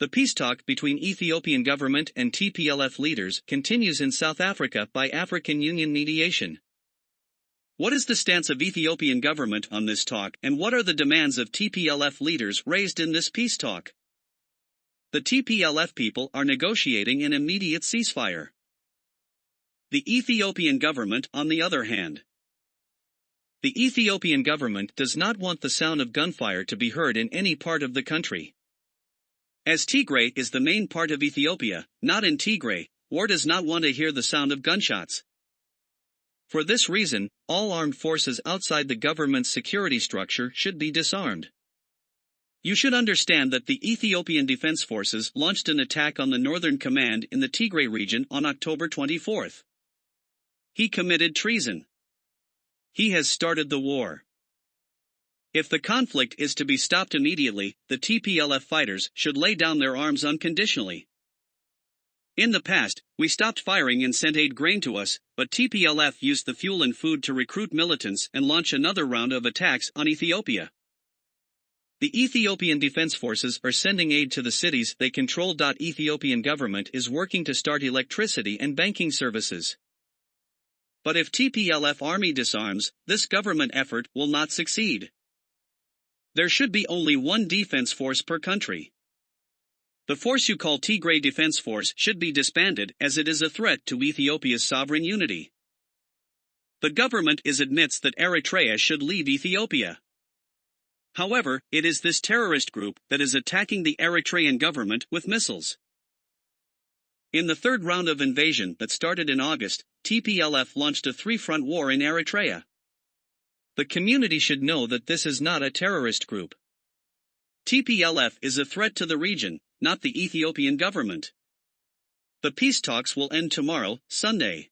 The peace talk between Ethiopian government and TPLF leaders continues in South Africa by African Union mediation. What is the stance of Ethiopian government on this talk and what are the demands of TPLF leaders raised in this peace talk? The TPLF people are negotiating an immediate ceasefire. The Ethiopian government, on the other hand, the Ethiopian government does not want the sound of gunfire to be heard in any part of the country. As Tigray is the main part of Ethiopia, not in Tigray, war does not want to hear the sound of gunshots. For this reason, all armed forces outside the government's security structure should be disarmed. You should understand that the Ethiopian Defense Forces launched an attack on the Northern Command in the Tigray region on October 24. He committed treason. He has started the war. If the conflict is to be stopped immediately, the TPLF fighters should lay down their arms unconditionally. In the past, we stopped firing and sent aid grain to us, but TPLF used the fuel and food to recruit militants and launch another round of attacks on Ethiopia. The Ethiopian Defense Forces are sending aid to the cities they control. Ethiopian government is working to start electricity and banking services. But if TPLF army disarms, this government effort will not succeed. There should be only one defense force per country. The force you call Tigray Defense Force should be disbanded as it is a threat to Ethiopia's sovereign unity. The government is admits that Eritrea should leave Ethiopia. However, it is this terrorist group that is attacking the Eritrean government with missiles. In the third round of invasion that started in August, TPLF launched a three-front war in Eritrea. The community should know that this is not a terrorist group. TPLF is a threat to the region, not the Ethiopian government. The peace talks will end tomorrow, Sunday.